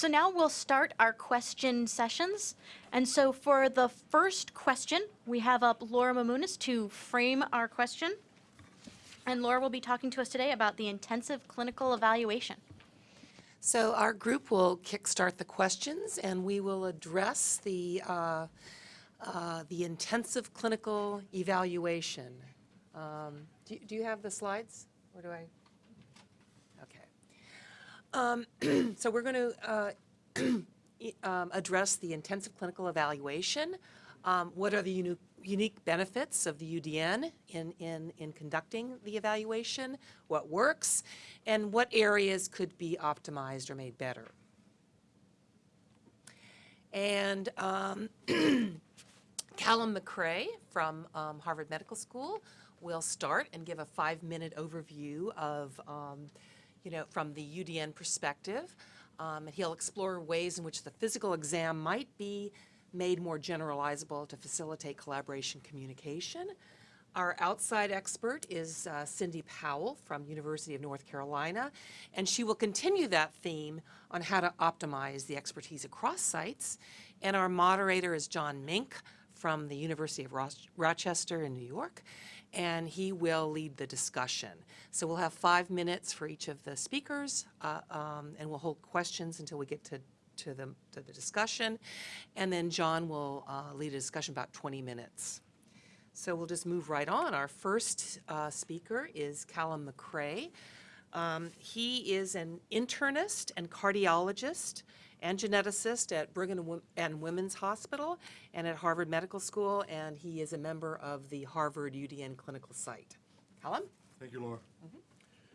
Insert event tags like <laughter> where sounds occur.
So now we'll start our question sessions. And so for the first question, we have up Laura Mamounas to frame our question. And Laura will be talking to us today about the intensive clinical evaluation. So our group will kickstart the questions, and we will address the, uh, uh, the intensive clinical evaluation. Um, Do do you have the slides, or do I? Um, <clears throat> So we're going to <clears throat> address the intensive clinical evaluation. Um, What are the uni- unique benefits of the UDN in, in, in conducting the evaluation? What works? And what areas could be optimized or made better? And um, <clears throat> Calum MacRae from um, Harvard Medical School will start and give a five-minute overview of, um, you know, from the UDN perspective. Um, and he'll explore ways in which the physical exam might be made more generalizable to facilitate collaboration communication. Our outside expert is uh, Cindy Powell from University of North Carolina, and she will continue that theme on how to optimize the expertise across sites. And our moderator is John Mink from the University of Rochester in New York, and he will lead the discussion. So we'll have five minutes for each of the speakers, uh, um, and we'll hold questions until we get to to the, to the discussion, and then John will uh, lead a discussion about 20 minutes. So we'll just move right on. Our first uh, speaker is Calum MacRae. Um, He is an internist and cardiologist and geneticist at Brigham and Women's Hospital and at Harvard Medical School, and he is a member of the Harvard UDN clinical site. Calum? Thank you, Laura. Mm-hmm.